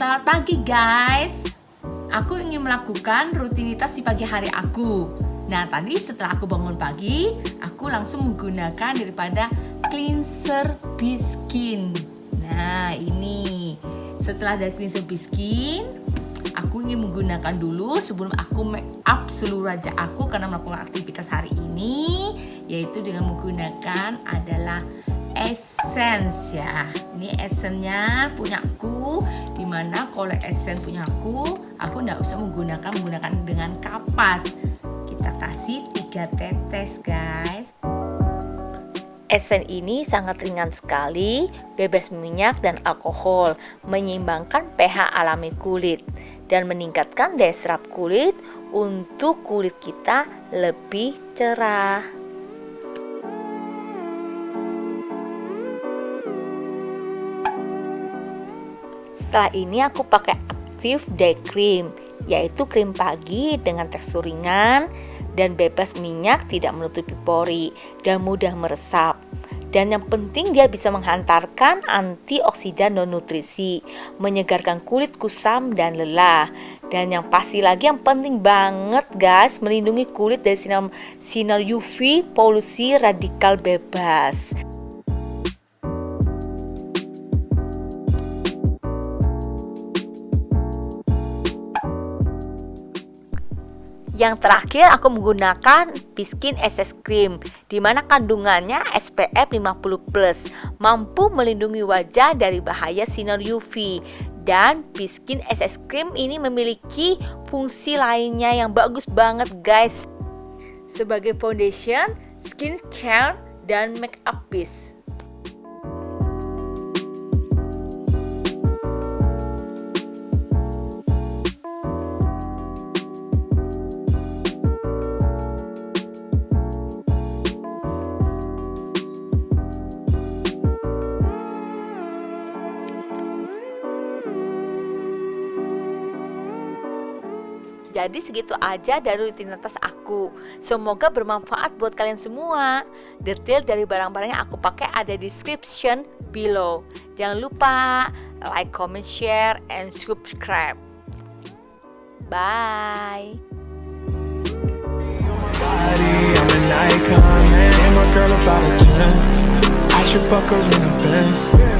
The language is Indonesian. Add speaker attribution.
Speaker 1: Selamat pagi guys. Aku ingin melakukan rutinitas di pagi hari aku. Nah tadi setelah aku bangun pagi Aku langsung menggunakan daripada cleanser biskin. Nah ini. Setelah dari cleanser biskin Aku ingin menggunakan dulu sebelum aku make up seluruh wajah aku Karena melakukan aktivitas hari ini Yaitu dengan menggunakan adalah essence ya. Ini essence-nya punyaku di mana kalau essence punyaku aku nggak usah menggunakan menggunakan dengan kapas kita kasih tiga tetes guys
Speaker 2: Essence ini sangat ringan sekali, bebas minyak dan alkohol, menyeimbangkan pH alami kulit, dan meningkatkan daya serap kulit untuk kulit kita lebih cerah. Setelah ini aku pakai Active Day Cream, yaitu krim pagi dengan tekstur ringan dan bebas minyak, tidak menutupi pori dan mudah meresap. Dan yang penting dia bisa menghantarkan antioksidan dan nutrisi, menyegarkan kulit kusam dan lelah. Dan yang pasti lagi yang penting banget guys, melindungi kulit dari sinar, sinar UV, polusi radikal bebas. Yang terakhir aku menggunakan Biskin SS Cream di mana kandungannya SPF 50+, mampu melindungi wajah dari bahaya sinar UV. Dan Biskin SS Cream ini memiliki fungsi lainnya yang bagus banget guys. Sebagai foundation, skincare, dan makeup base. Jadi segitu aja dari rutinitas aku. Semoga bermanfaat buat kalian semua. Detail dari barang-barang yang aku pakai ada di description below. Jangan lupa like, comment, share, and subscribe. Bye. I should fuck her in the Benz